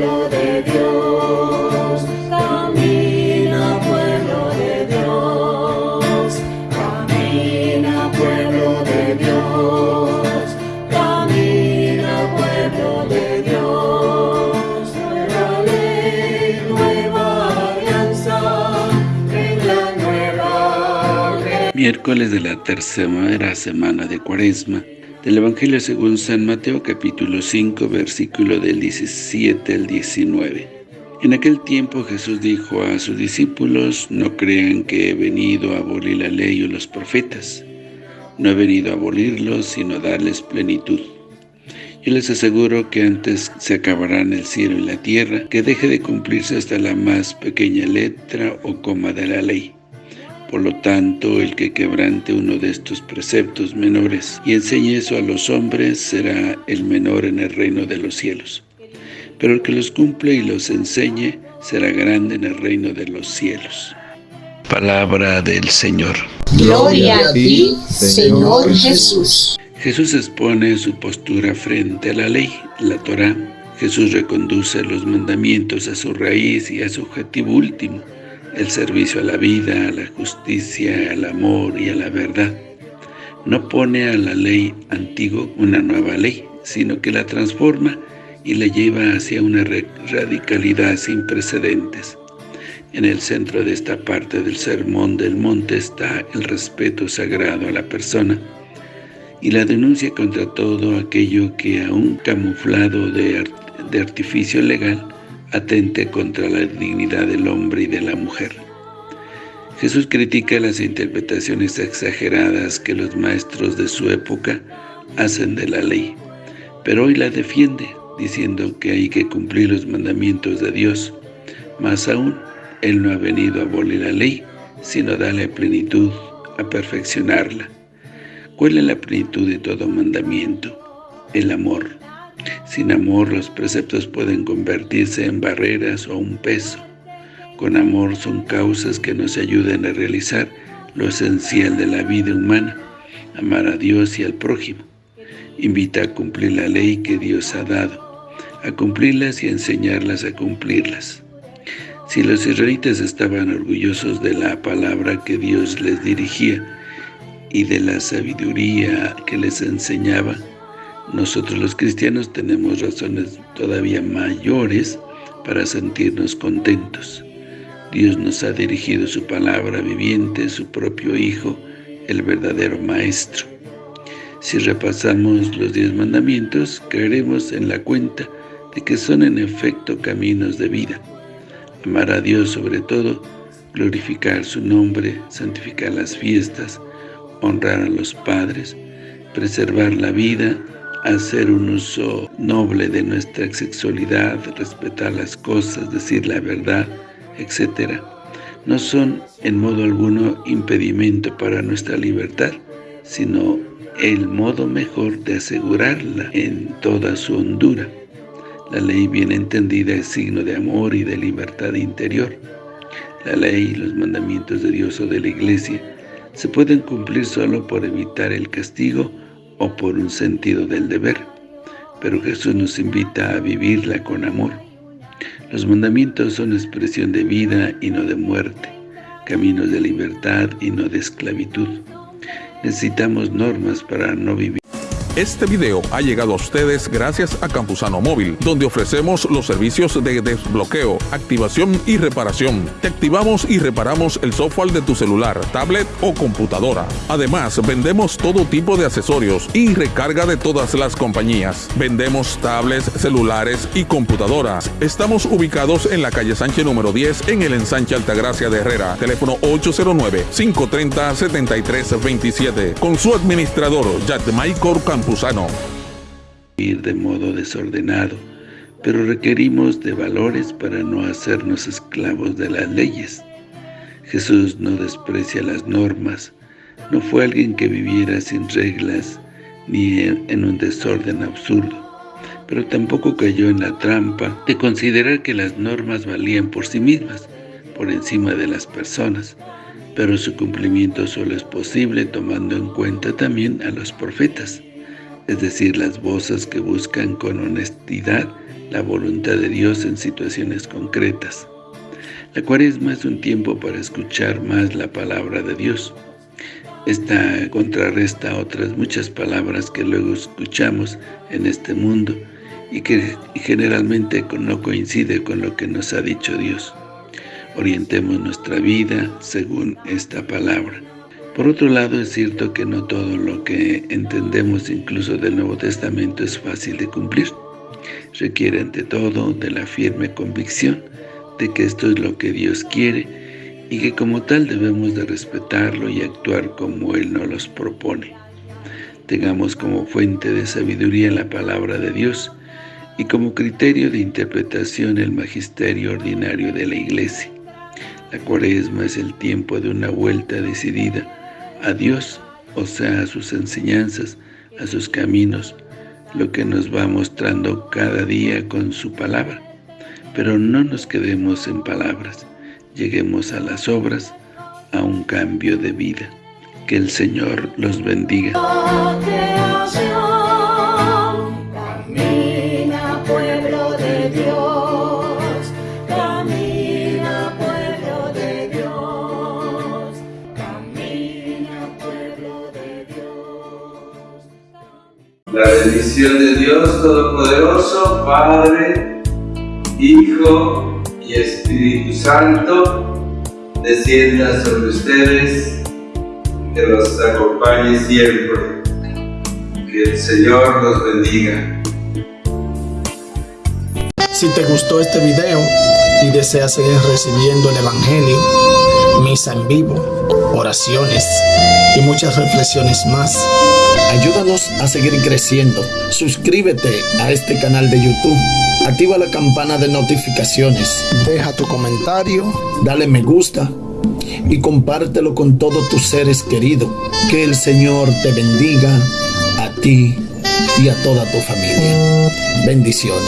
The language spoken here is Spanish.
pueblo de Dios, camina pueblo de Dios, camina pueblo de Dios, camina pueblo de Dios, nueva ley, nueva alianza, nueva Miércoles de la tercera semana de Cuaresma, del Evangelio según San Mateo capítulo 5 versículo del 17 al 19. En aquel tiempo Jesús dijo a sus discípulos, no crean que he venido a abolir la ley o los profetas. No he venido a abolirlos, sino a darles plenitud. Yo les aseguro que antes se acabarán el cielo y la tierra, que deje de cumplirse hasta la más pequeña letra o coma de la ley. Por lo tanto, el que quebrante uno de estos preceptos menores y enseñe eso a los hombres será el menor en el reino de los cielos. Pero el que los cumple y los enseñe será grande en el reino de los cielos. Palabra del Señor. Gloria a ti, Señor Jesús. Jesús expone su postura frente a la ley, la Torá. Jesús reconduce los mandamientos a su raíz y a su objetivo último, el servicio a la vida, a la justicia, al amor y a la verdad. No pone a la ley antigua una nueva ley, sino que la transforma y la lleva hacia una radicalidad sin precedentes. En el centro de esta parte del Sermón del Monte está el respeto sagrado a la persona y la denuncia contra todo aquello que aún camuflado de, de artificio legal atente contra la dignidad del hombre y de la mujer. Jesús critica las interpretaciones exageradas que los maestros de su época hacen de la ley, pero hoy la defiende, diciendo que hay que cumplir los mandamientos de Dios. Más aún, Él no ha venido a abolir la ley, sino a darle plenitud, a perfeccionarla. ¿Cuál es la plenitud de todo mandamiento? El amor. Sin amor los preceptos pueden convertirse en barreras o un peso. Con amor son causas que nos ayudan a realizar lo esencial de la vida humana, amar a Dios y al prójimo. Invita a cumplir la ley que Dios ha dado, a cumplirlas y a enseñarlas a cumplirlas. Si los israelitas estaban orgullosos de la palabra que Dios les dirigía y de la sabiduría que les enseñaba, nosotros los cristianos tenemos razones todavía mayores para sentirnos contentos. Dios nos ha dirigido su palabra viviente, su propio Hijo, el verdadero Maestro. Si repasamos los diez mandamientos, caeremos en la cuenta de que son en efecto caminos de vida. Amar a Dios sobre todo, glorificar su nombre, santificar las fiestas, honrar a los padres, preservar la vida, hacer un uso noble de nuestra sexualidad, respetar las cosas, decir la verdad, etc., no son en modo alguno impedimento para nuestra libertad, sino el modo mejor de asegurarla en toda su hondura. La ley bien entendida es signo de amor y de libertad interior. La ley y los mandamientos de Dios o de la Iglesia se pueden cumplir solo por evitar el castigo o por un sentido del deber, pero Jesús nos invita a vivirla con amor. Los mandamientos son expresión de vida y no de muerte, caminos de libertad y no de esclavitud. Necesitamos normas para no vivir este video ha llegado a ustedes gracias a Campusano Móvil, donde ofrecemos los servicios de desbloqueo, activación y reparación. Te activamos y reparamos el software de tu celular, tablet o computadora. Además, vendemos todo tipo de accesorios y recarga de todas las compañías. Vendemos tablets, celulares y computadoras. Estamos ubicados en la calle Sánchez número 10 en el ensanche Altagracia de Herrera. Teléfono 809-530-7327. Con su administrador, Yatmaicor Campusano Ir de modo desordenado, pero requerimos de valores para no hacernos esclavos de las leyes. Jesús no desprecia las normas, no fue alguien que viviera sin reglas ni en un desorden absurdo, pero tampoco cayó en la trampa de considerar que las normas valían por sí mismas, por encima de las personas, pero su cumplimiento solo es posible tomando en cuenta también a los profetas. Es decir, las voces que buscan con honestidad la voluntad de Dios en situaciones concretas. La cuaresma es un tiempo para escuchar más la palabra de Dios. Esta contrarresta otras muchas palabras que luego escuchamos en este mundo y que generalmente no coincide con lo que nos ha dicho Dios. Orientemos nuestra vida según esta palabra. Por otro lado, es cierto que no todo lo que entendemos incluso del Nuevo Testamento es fácil de cumplir. Requiere ante todo de la firme convicción de que esto es lo que Dios quiere y que como tal debemos de respetarlo y actuar como Él nos los propone. Tengamos como fuente de sabiduría la palabra de Dios y como criterio de interpretación el magisterio ordinario de la Iglesia. La cuaresma es el tiempo de una vuelta decidida a Dios, o sea, a sus enseñanzas, a sus caminos, lo que nos va mostrando cada día con su palabra. Pero no nos quedemos en palabras, lleguemos a las obras, a un cambio de vida. Que el Señor los bendiga. La bendición de Dios Todopoderoso, Padre, Hijo y Espíritu Santo descienda sobre ustedes, que los acompañe siempre. Que el Señor los bendiga. Si te gustó este video y deseas seguir recibiendo el Evangelio, misa en vivo, oraciones y muchas reflexiones más, ayúdanos a seguir creciendo. Suscríbete a este canal de YouTube Activa la campana de notificaciones. Deja tu comentario, dale me gusta y compártelo con todos tus seres queridos. Que el Señor te bendiga a ti y a toda tu familia. Bendiciones.